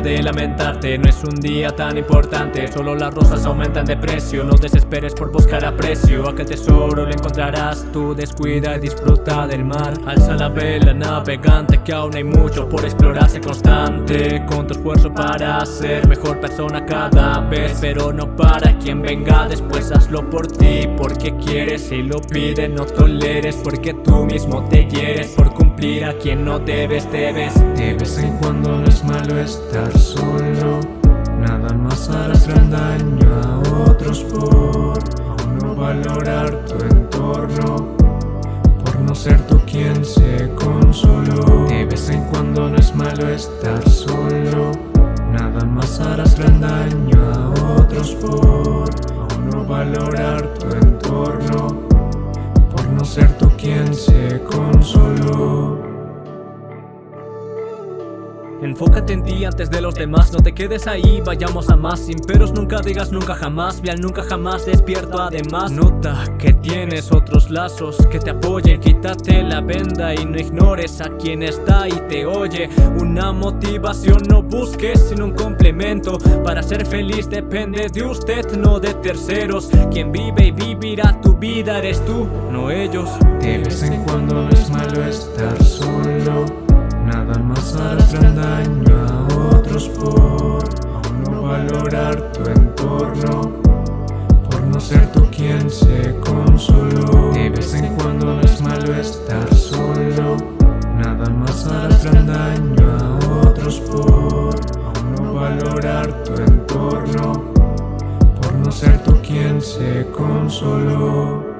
de lamentarte. No es un día tan importante Solo las rosas aumentan de precio. No desesperes por buscar aprecio Aquel tesoro lo encontrarás. Tú descuida y disfruta del mar Alza la vela navegante Que aún hay mucho por explorarse constante Con tu esfuerzo para ser mejor persona cada vez Pero no para quien venga después. Hazlo por ti Porque quieres y lo pides No toleres porque tú mismo te quieres Por cumplir a quien no debes, debes. De vez en cuando no es malo estar solo. Nada más harás gran daño a otros por Aún no valorar tu entorno. Por no ser tú quien se consoló. De vez en cuando no es malo estar solo. Nada más harás gran daño a otros por Aún no valorar tu entorno. Por no ser tú quien se consoló Enfócate en ti antes de los demás, no te quedes ahí, vayamos a más Sin peros nunca digas nunca jamás, ve nunca jamás despierto además. Nota que tienes otros lazos que te apoyen, quítate la venda y no ignores a quien está y te oye. Una motivación no busques sino un complemento, para ser feliz depende de usted, no de terceros. Quien vive y vivirá tu vida eres tú, no ellos. De vez en cuando es malo estar solo Nada más harás gran daño a otros por no valorar tu entorno Por no ser tú quien se consoló. De vez en cuando no es malo estar solo Nada más harás gran daño a otros por no valorar tu entorno Por no ser tú quien se consoló